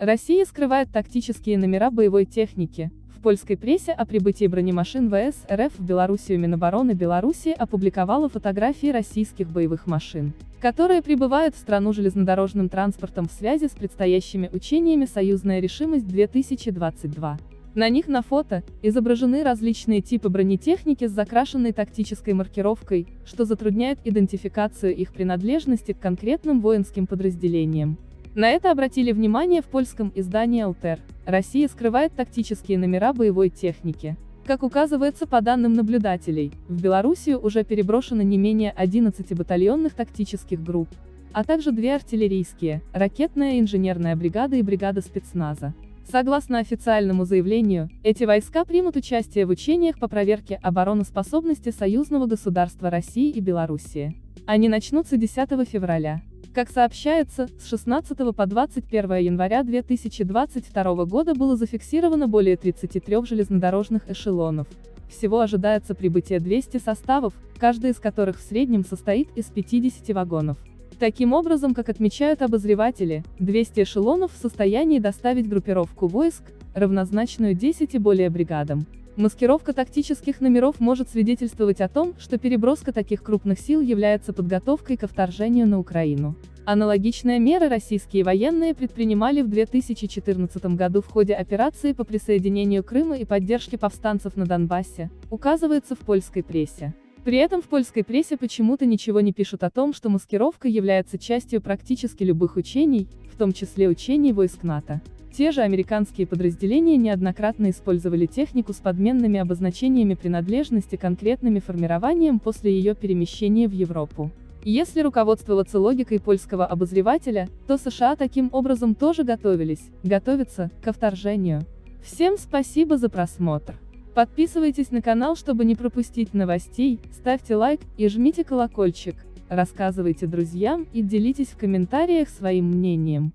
Россия скрывает тактические номера боевой техники. В польской прессе о прибытии бронемашин ВС РФ в Белоруссию Минобороны Беларуси опубликовала фотографии российских боевых машин, которые прибывают в страну железнодорожным транспортом в связи с предстоящими учениями «Союзная решимость-2022». На них на фото изображены различные типы бронетехники с закрашенной тактической маркировкой, что затрудняет идентификацию их принадлежности к конкретным воинским подразделениям. На это обратили внимание в польском издании «Алтер». Россия скрывает тактические номера боевой техники. Как указывается по данным наблюдателей, в Белоруссию уже переброшено не менее 11 батальонных тактических групп, а также две артиллерийские, ракетная и инженерная бригада и бригада спецназа. Согласно официальному заявлению, эти войска примут участие в учениях по проверке обороноспособности союзного государства России и Белоруссии. Они начнутся 10 февраля. Как сообщается, с 16 по 21 января 2022 года было зафиксировано более 33 железнодорожных эшелонов. Всего ожидается прибытие 200 составов, каждый из которых в среднем состоит из 50 вагонов. Таким образом, как отмечают обозреватели, 200 эшелонов в состоянии доставить группировку войск, равнозначную 10 и более бригадам. Маскировка тактических номеров может свидетельствовать о том, что переброска таких крупных сил является подготовкой ко вторжению на Украину. Аналогичные меры российские военные предпринимали в 2014 году в ходе операции по присоединению Крыма и поддержке повстанцев на Донбассе, указывается в польской прессе. При этом в польской прессе почему-то ничего не пишут о том, что маскировка является частью практически любых учений, в том числе учений войск НАТО. Те же американские подразделения неоднократно использовали технику с подменными обозначениями принадлежности конкретными формированием после ее перемещения в Европу. Если руководствоваться логикой польского обозревателя, то США таким образом тоже готовились, готовятся, ко вторжению. Всем спасибо за просмотр. Подписывайтесь на канал, чтобы не пропустить новостей, ставьте лайк и жмите колокольчик, рассказывайте друзьям и делитесь в комментариях своим мнением.